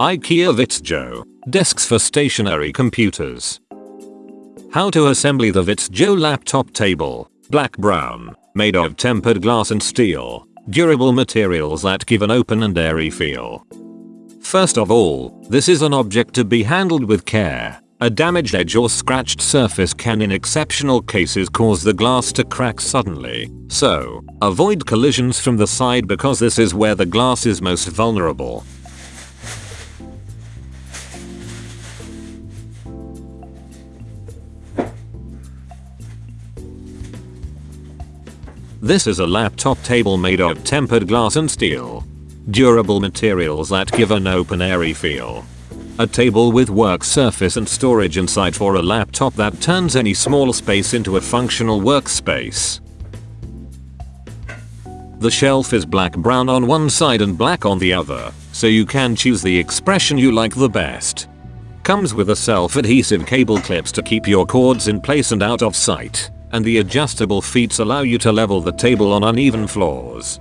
IKEA Vittsjo. Desks for stationary computers. How to assemble the Vittsjo laptop table. Black brown. Made of tempered glass and steel. Durable materials that give an open and airy feel. First of all, this is an object to be handled with care. A damaged edge or scratched surface can in exceptional cases cause the glass to crack suddenly. So, avoid collisions from the side because this is where the glass is most vulnerable. This is a laptop table made of tempered glass and steel. Durable materials that give an open airy feel. A table with work surface and storage inside for a laptop that turns any small space into a functional workspace. The shelf is black brown on one side and black on the other, so you can choose the expression you like the best. Comes with a self-adhesive cable clips to keep your cords in place and out of sight, and the adjustable feet allow you to level the table on uneven floors.